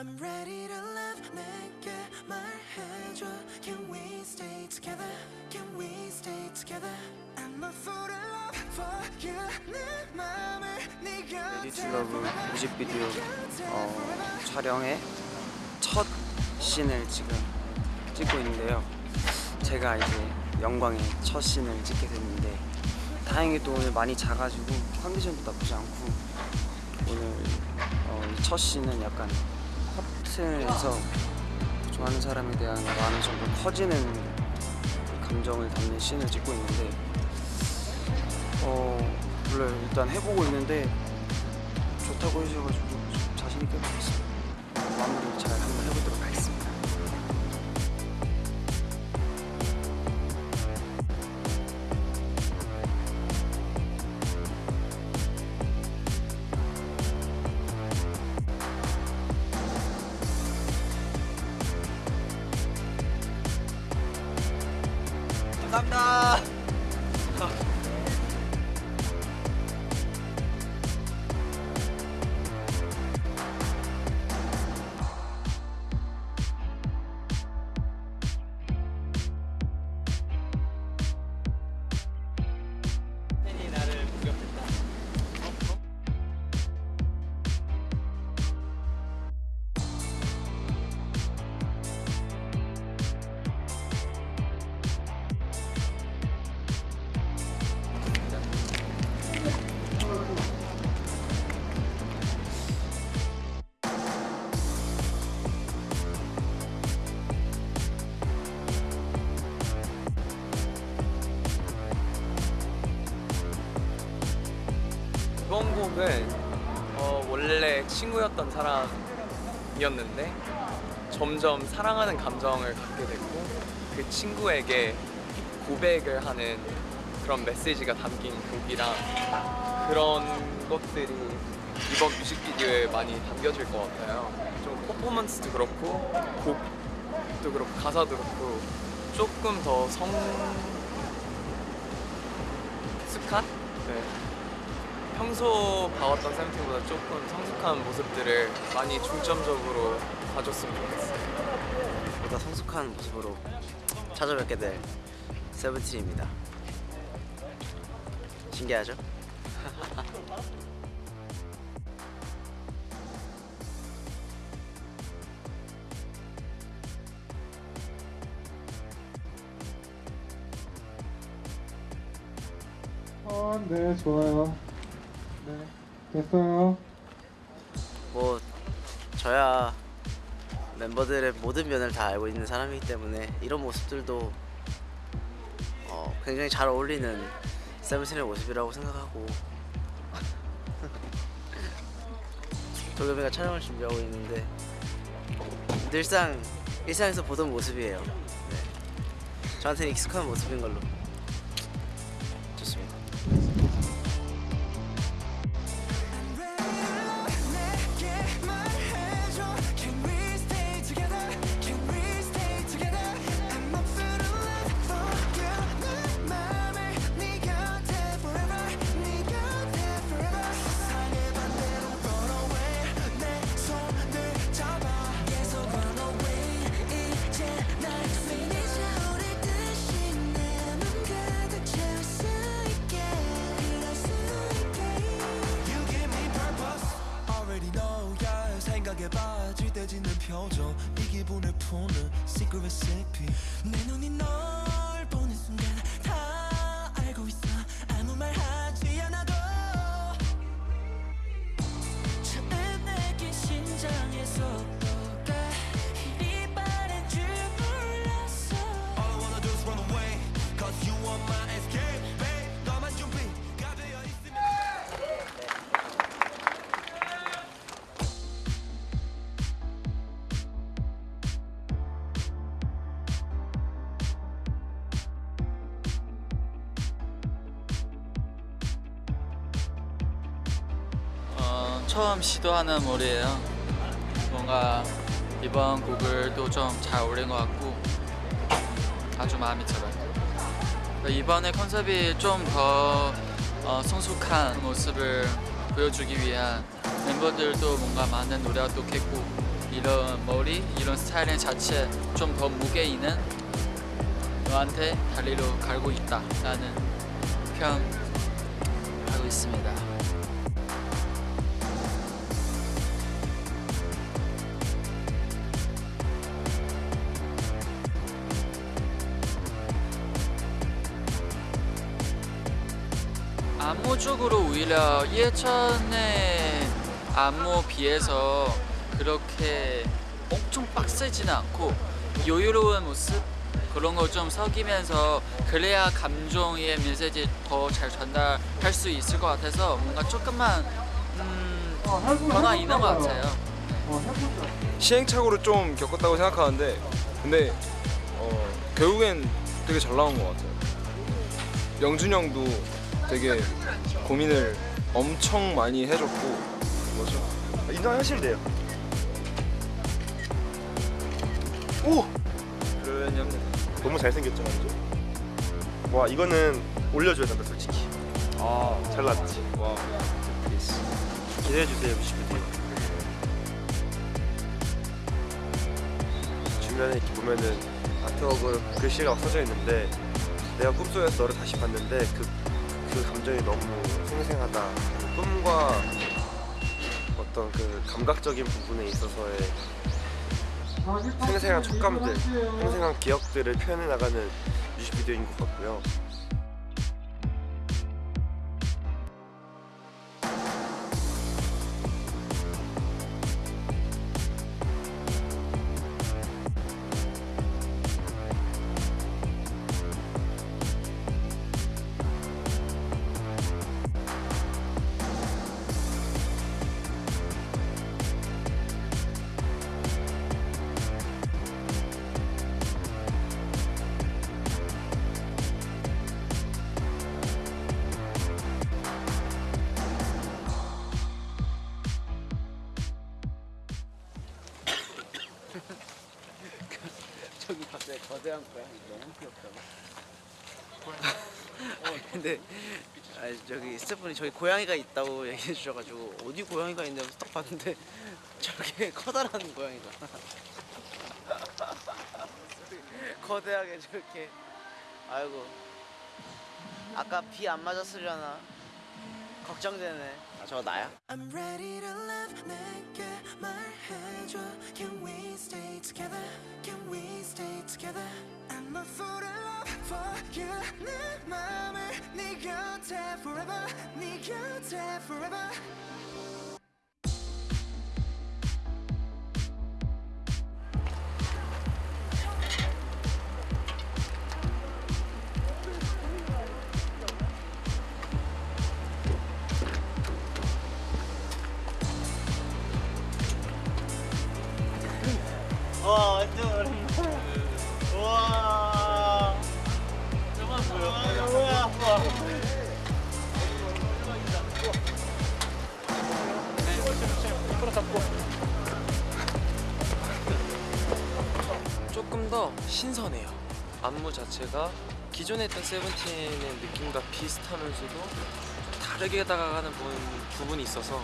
I'm ready to love 내게 말해줘. Can we stay together? Can we stay together? I'm a fool in love for you. 내 맘을 네 곁에 Ready to love 뮤직비디오 어, 촬영의 첫 씬을 지금 찍고 있는데요. 제가 이제 영광의 첫 씬을 찍게 됐는데 다행히도 오늘 많이 자가지고 컨디션도 나쁘지 않고 오늘 어, 이첫 씬은 약간 커튼에서 좋아하는 사람에 대한 마음이 좀 더 커지는 감정을 담는 씬을 찍고 있는데 어 원래 일단 해보고 있는데 좋다고 해주셔가지고 좀 자신 있게 해보겠습니다. 마무리 잘 한번 해보도록 하겠습 감사합니다. 이번 곡은 어, 원래 친구였던 사람이었는데 점점 사랑하는 감정을 갖게 됐고 그 친구에게 고백을 하는 그런 메시지가 담긴 곡이랑 그런 것들이 이번 뮤직비디오에 많이 담겨질 것 같아요. 좀 퍼포먼스도 그렇고 곡도 그렇고 가사도 그렇고 조금 더 성 숙한? 네. 평소 봐왔던 세븐틴보다 조금 성숙한 모습들을 많이 중점적으로 봐줬으면 좋겠어요. 보다 성숙한 모습으로 찾아뵙게 될 세븐틴입니다. 신기하죠? 어, 네, 좋아요. 네, 됐어요. 뭐 저야 멤버들의 모든 면을 다 알고 있는 사람이기 때문에 이런 모습들도 어, 굉장히 잘 어울리는 세븐틴의 모습이라고 생각하고 도겸이가 촬영을 준비하고 있는데 늘상 일상에서 보던 모습이에요. 네. 저한테는 익숙한 모습인 걸로 표정 이 기분을 푸는 secret recipe. 내 눈이 널 처음 시도하는 노래예요. 뭔가 이번 곡을 또 좀잘 어울린 것 같고 아주 마음에 들어요. 이번에 컨셉이 좀더 어, 성숙한 모습을 보여주기 위한 멤버들도 뭔가 많은 노력도 했고 이런 머리 이런 스타일링 자체 좀 더 무게 있는 너한테 다리로 갈고 있다 라는 표현 하고 있습니다. 쪽으로 오히려 예전에 안무 비해서 그렇게 엄청 빡세지는 않고 여유로운 모습 그런 거좀 섞이면서 그래야 감정의 메시지 더 잘 전달할 수 있을 것 같아서 뭔가 조금만 음, 어, 변화 있는 것. 같아요. 어. 시행착오를 좀 겪었다고 생각하는데 근데 어, 결국엔 되게 잘 나온 것 같아요. 영준 형도 되게 고민을 엄청 많이 해줬고 뭐죠? 인정하시면 돼요. 오! 그러니 합니다. 너무 잘생겼죠, 완전. 와, 이거는 올려줘야 된다, 솔직히. 아, 잘났지. 와. 기대해주세요, 뮤직비디오. 주변에 이렇게 보면은 아트워크 글씨가 써져 있는데 내가 꿈속에서 너를 다시 봤는데 그, 그 감정이 너무 생생하다. 꿈과 어떤 그 감각적인 부분에 있어서의 생생한 촉감들. 생생한 기억들을 표현해 나가는 뮤직비디오인 것 같고요. 거대한 고양이 너무 귀엽다고. 어, 근데 아 저기 스태프분이 저기 고양이가 있다고 얘기해 주셔가지고 어디 고양이가 있냐고 딱 봤는데 저렇게 커다란 고양이가 거대하게 저렇게. 아이고. 아까 비 안 맞았으려나? 걱정되네 아 저거 나야? I'm ready to love 내게 말해줘 Can we stay together Can we stay together I'm a fool in love for you 내 맘을 네 곁에 forever 네 곁에 forever 조금 더 신선해요. 안무 자체가 기존에 했던 세븐틴의 느낌과 비슷하면서도 좀 다르게 다가가는 부분, 부분이 있어서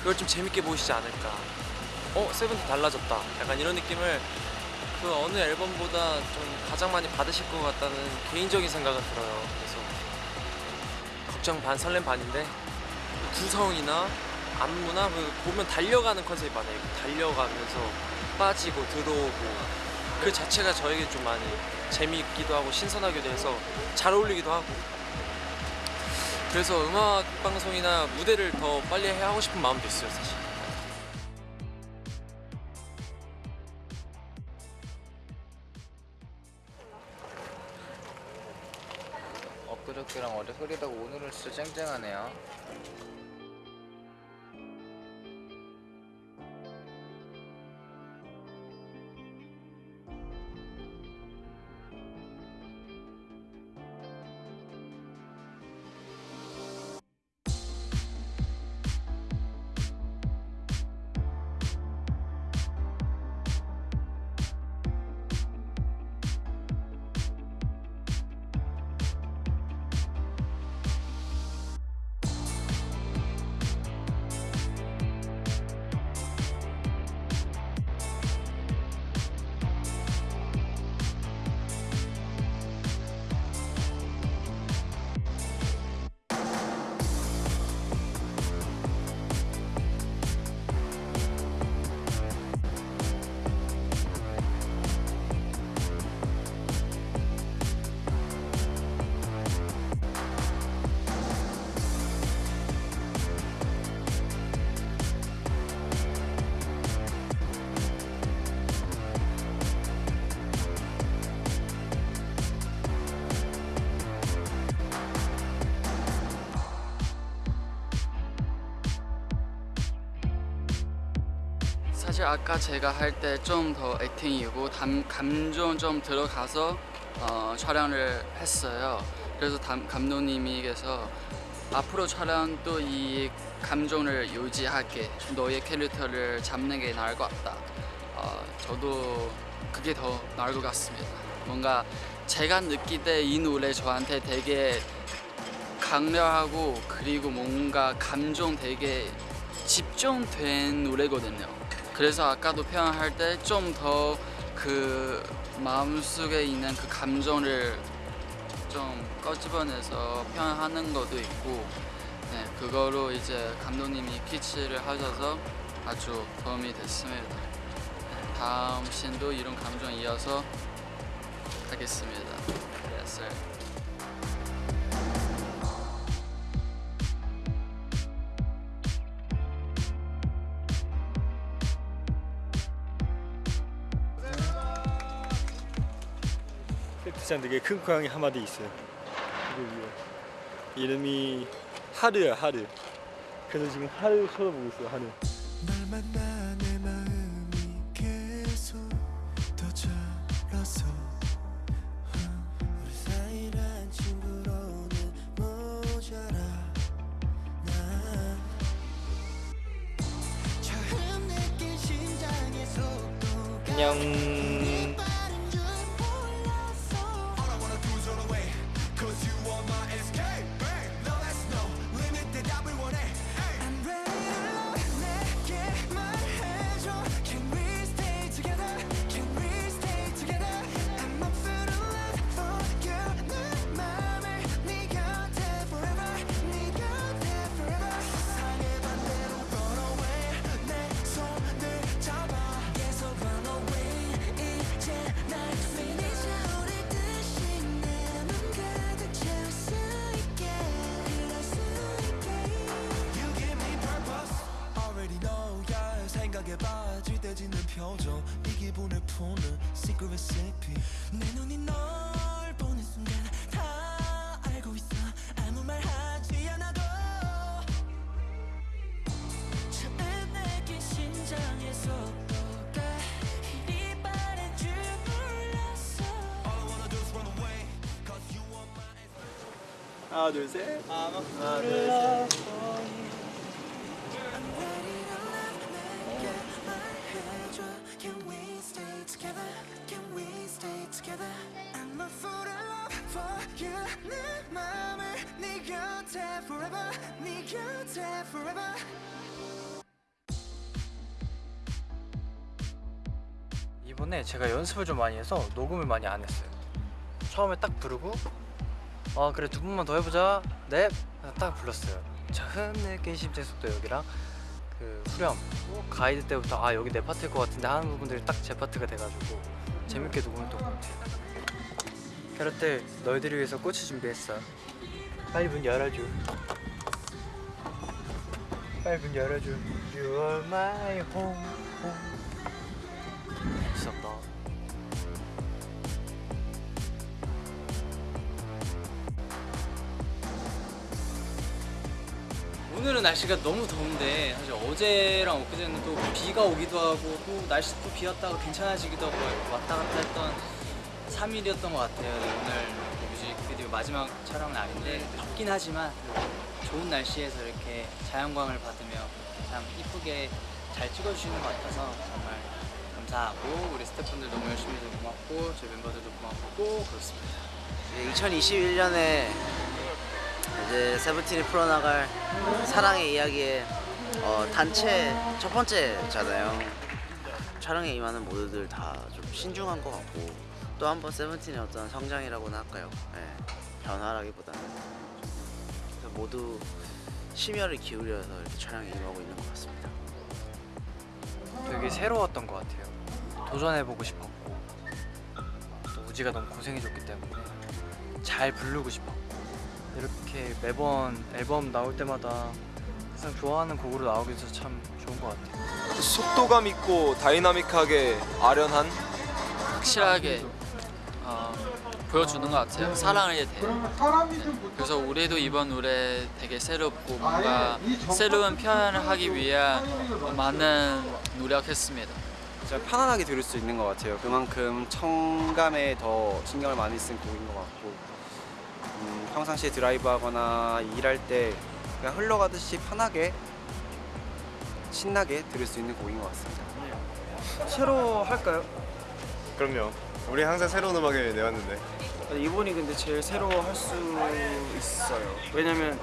그걸 좀 재밌게 보시지 않을까. 어, 세븐틴 달라졌다. 약간 이런 느낌을 그 어느 앨범보다 좀 가장 많이 받으실 것 같다는 개인적인 생각은 들어요. 그래서 걱정 반 설렘 반인데 구성이나 안무나 그 보면 달려가는 컨셉이 많아요. 달려가면서 빠지고 들어오고 그 자체가 저에게 좀 많이 재미있기도 하고 신선하기도 해서 잘 어울리기도 하고 그래서 음악 방송이나 무대를 더 빨리 해 하고 싶은 마음도 있어요 사실. 엊그저께랑 어제 흐리다고 오늘은 진짜 쨍쨍하네요. 사실 아까 제가 할 때 좀 더 액팅이고 감, 감정 좀 들어가서 어, 촬영을 했어요. 그래서 담, 감독님이께서 앞으로 촬영도 이 감정을 유지하게 너의 캐릭터를 잡는 게 나을 것 같다. 어, 저도 그게 더 나을 것 같습니다. 뭔가 제가 느낄 때 이 노래 저한테 되게 강렬하고 그리고 뭔가 감정 되게 집중된 노래거든요. 그래서 아까도 표현할 때 좀 더 그 마음속에 있는 그 감정을 좀 꺼집어내서 표현하는 것도 있고 네, 그거로 이제 감독님이 키치를 하셔서 아주 도움이 됐습니다. 네, 다음 씬도 이런 감정 이어서 하겠습니다. Yes, 팩트장 되게 큰 고양이 한 마리 있어요. 이름이 하르야 하르. 그래서 지금 하루 쳐다보고 있어요 하루. 이 기분을 푸는 secret recipe. 내 눈이 널 보는 순간 다 알고 있어. 아무 말 하지 않아도 처음 느낀 심장의 속도가 이리 빠른 줄몰 네네 이번에 제가 연습을 좀 많이 해서 녹음을 많이 안 했어요. 처음에 딱 부르고 아 그래 두 번만 더 해보자 네 해서 딱 불렀어요. 처음 느낀 심장 속도 여기랑 그 후렴 또 가이드 때부터 아 여기 내 파트일 것 같은데 하는 부분들이 딱 제 파트가 돼가지고 재밌게 녹음했던 것 같아요. 캐럿들 너희들을 위해서 꽃을 준비했어. 빨리 문 열어줘. 빨리 문 열어줘. You are my home. 오늘은 날씨가 너무 더운데 사실 어제랑 엊그제는 또 비가 오기도 하고 또 날씨 또 비었다가 괜찮아지기도 하고 왔다 갔다 했던 3일이었던 것 같아요. 네, 오늘 뮤직비디오 마지막 촬영 날인데 덥긴 하지만 좋은 날씨에서 이렇게 자연광을 받으며 참 이쁘게 잘 찍어주시는 것 같아서 정말 감사하고 우리 스태프분들 너무 열심히 해서 고맙고 저희 멤버들도 고맙고 그렇습니다. 2021년에 이제 세븐틴이 풀어나갈 사랑의 이야기의 어, 단체 첫 번째잖아요. 촬영에 임하는 모두들 다 좀 신중한 것 같고 또 한 번 세븐틴의 어떤 성장이라고나 할까요? 네, 변화라기보다는 그래서 모두 심혈을 기울여서 이렇게 촬영에 임하고 있는 것 같습니다. 되게 새로웠던 것 같아요. 도전해보고 싶었고 또 우지가 너무 고생해줬기 때문에 잘 부르고 싶었고 이렇게 매번 앨범 나올 때마다 항상 좋아하는 곡으로 나오게 돼서 참 좋은 것 같아요. 속도감 있고 다이나믹하게 아련한 확실하게 어, 보여주는 것 같아요. 사랑에 대해. 그래서 우리도 이번 노래 되게 새롭고 뭔가 새로운 표현을 하기 위한 많은 노력했습니다. 진짜 편안하게 들을 수 있는 것 같아요. 그만큼 청감에 더 신경을 많이 쓴 곡인 것 같고 음, 평상시에 드라이브하거나 일할 때 그냥 흘러가듯이 편하게 신나게 들을 수 있는 곡인 것 같습니다. 새로 할까요? 그럼요. 우리 항상 새로운 음악을 내왔는데 이번이 근데 제일 새로 할수 있어요. 왜냐면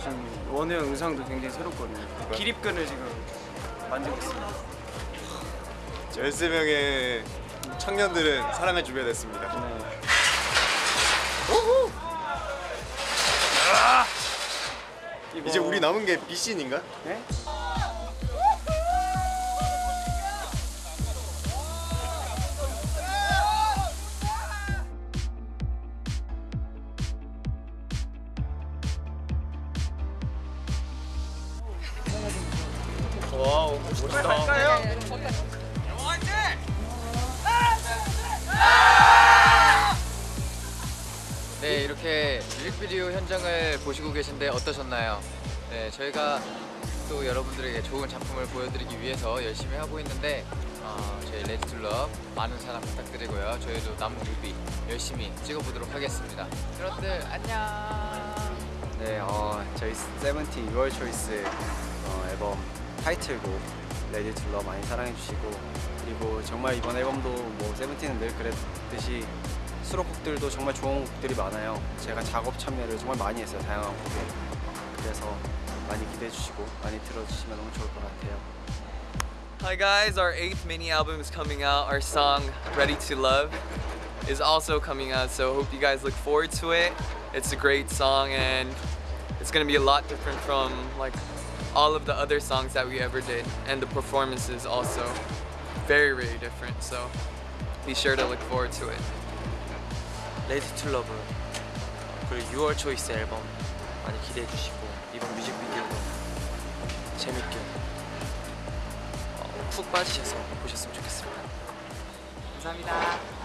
지금 원우 형 의상도 굉장히 새롭거든요. 기립근을 지금 만들고 있습니다. 13명의 청년들은 사랑을 준비했습니다. 이제 우리 남은 게? 네? 네 네 저희가 또 여러분들에게 좋은 작품을 보여드리기 위해서 열심히 하고 있는데 어, 저희 Ready to love 많은 사랑 부탁드리고요 저희도 남은 뮤비 열심히 찍어보도록 하겠습니다 여러분들 안녕 네, 어, 저희 세븐틴 Your Choice 어, 앨범 타이틀곡 Ready to love 많이 사랑해 주시고 그리고 정말 이번 앨범도 뭐 세븐틴은 늘 그랬듯이 수록곡들도 정말 좋은 곡들이 많아요. 제가 작업 참여를 정말 많이 했어요. 다양한 곡에. 그래서 많이 기대해 주시고 많이 들어주시면 너무 좋을 것 같아요. Hi guys, our eighth mini album is coming out. Our song Ready to Love is also coming out, so hope you guys look forward to it. It's a great song and it's gonna be a lot different from like all of the other songs that we ever did, and the performances also very, very different. So be sure to look forward to it. 레디 투 러브 그리고 6월 초이스 앨범 많이 기대해 주시고 이번 뮤직비디오도 재밌게 어, 푹 빠지셔서 보셨으면 좋겠습니다. 감사합니다.